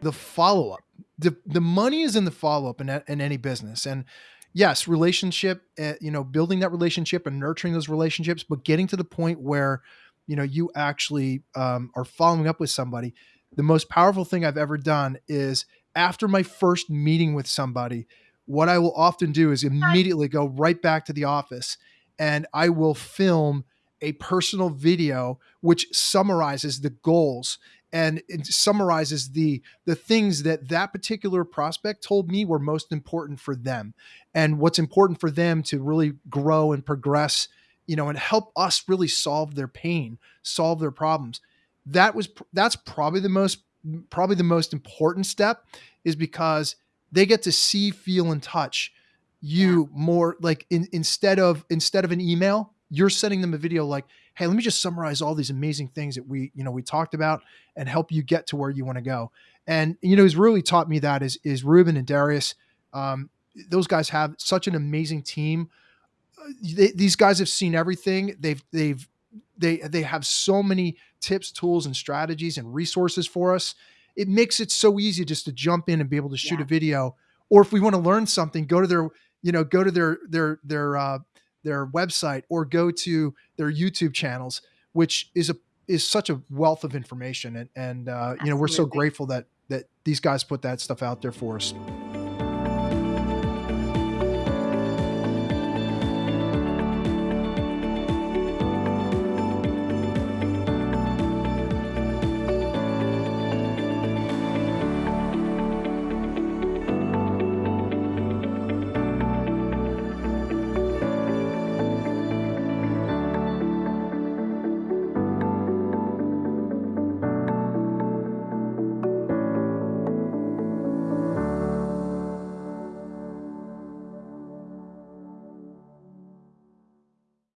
the follow up. The the money is in the follow up in, in any business, and yes, relationship, uh, you know, building that relationship and nurturing those relationships, but getting to the point where you know you actually um, are following up with somebody. The most powerful thing I've ever done is after my first meeting with somebody, what I will often do is immediately go right back to the office and I will film a personal video which summarizes the goals and it summarizes the the things that that particular prospect told me were most important for them and what's important for them to really grow and progress you know and help us really solve their pain solve their problems that was that's probably the most probably the most important step is because they get to see feel and touch you yeah. more like in, instead of instead of an email you're sending them a video like hey let me just summarize all these amazing things that we you know we talked about and help you get to where you want to go. And you know who's really taught me that is is ruben and darius um, those guys have such an amazing team. Uh, they, these guys have seen everything. They've they've they they have so many tips tools and strategies and resources for us. It makes it so easy just to jump in and be able to shoot yeah. a video. Or if we want to learn something go to their you know go to their their their uh, their website or go to their YouTube channels, which is a is such a wealth of information. And and uh, you know we're so grateful that that these guys put that stuff out there for us.